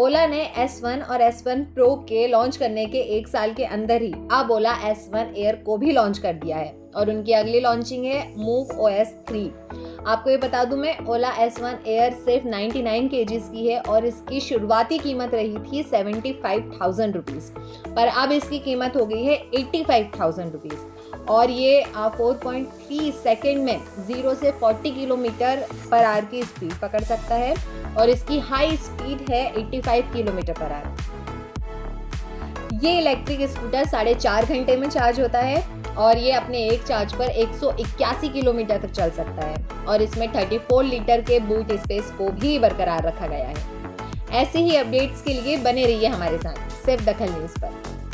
ओला ने S1 और S1 Pro के लॉन्च करने के एक साल के अंदर ही अब ओला S1 Air को भी लॉन्च कर दिया है और उनकी अगली लॉन्चिंग है मूव OS 3 आपको ये बता दूँ मैं, ओला S1 एयर सिर्फ़ 99 नाइन की है और इसकी शुरुआती कीमत रही थी सेवेंटी फाइव थाउज़ेंड रुपीज़ पर अब इसकी कीमत हो गई है एट्टी फाइव थाउज़ेंड रुपीज़ और ये फोर पॉइंट थ्री सेकेंड में ज़ीरो से फोर्टी किलोमीटर पर आर की स्पीड पकड़ सकता है। और इसकी हाई स्पीड है 85 किलोमीटर पर आवर ये इलेक्ट्रिक स्कूटर साढ़े चार घंटे में चार्ज होता है और ये अपने एक चार्ज पर एक सौ इक्यासी किलोमीटर तक चल सकता है और इसमें 34 लीटर के बूट स्पेस को भी बरकरार रखा गया है। ऐसे ही अपडेट्स के लिए बने रहिए हमारे साथ, सिर्फ़ दखल न्यूज़ पर।